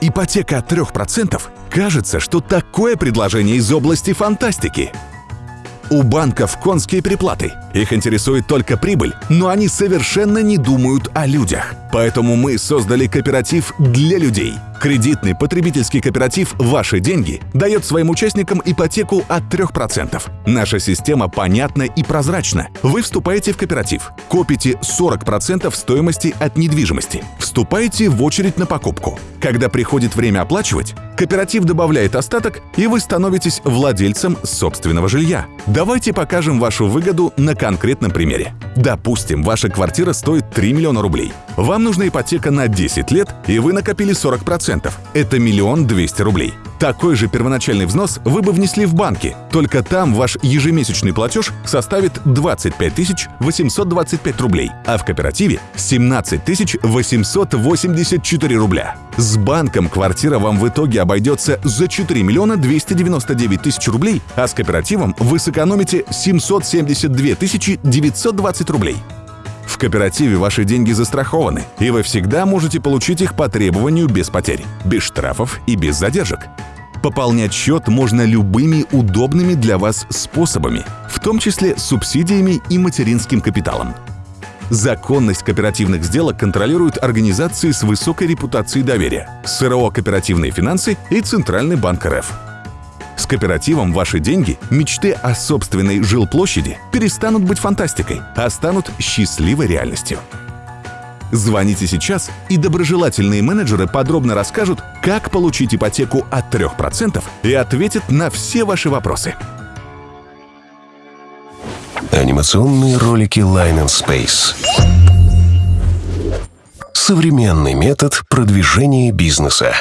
Ипотека от 3% кажется, что такое предложение из области фантастики. У банков конские приплаты. Их интересует только прибыль, но они совершенно не думают о людях. Поэтому мы создали кооператив для людей – Кредитный потребительский кооператив «Ваши деньги» дает своим участникам ипотеку от 3%. Наша система понятна и прозрачна. Вы вступаете в кооператив, копите 40% стоимости от недвижимости, вступаете в очередь на покупку. Когда приходит время оплачивать, кооператив добавляет остаток, и вы становитесь владельцем собственного жилья. Давайте покажем вашу выгоду на конкретном примере. Допустим, ваша квартира стоит 3 миллиона рублей. Вам нужна ипотека на 10 лет, и вы накопили 40%. Это миллион двести рублей. Такой же первоначальный взнос вы бы внесли в банке, только там ваш ежемесячный платеж составит 25 825 рублей, а в кооперативе 17 884 рубля. С банком квартира вам в итоге обойдется за 4 миллиона 299 тысяч рублей, а с кооперативом вы сэкономите 772 920 рублей. В кооперативе ваши деньги застрахованы, и вы всегда можете получить их по требованию без потерь, без штрафов и без задержек. Пополнять счет можно любыми удобными для вас способами, в том числе субсидиями и материнским капиталом. Законность кооперативных сделок контролируют организации с высокой репутацией доверия, СРО «Кооперативные финансы» и Центральный банк РФ. С кооперативом ваши деньги, мечты о собственной жилплощади перестанут быть фантастикой, а станут счастливой реальностью. Звоните сейчас, и доброжелательные менеджеры подробно расскажут, как получить ипотеку от 3% и ответят на все ваши вопросы. Анимационные ролики Line and Space. Современный метод продвижения бизнеса.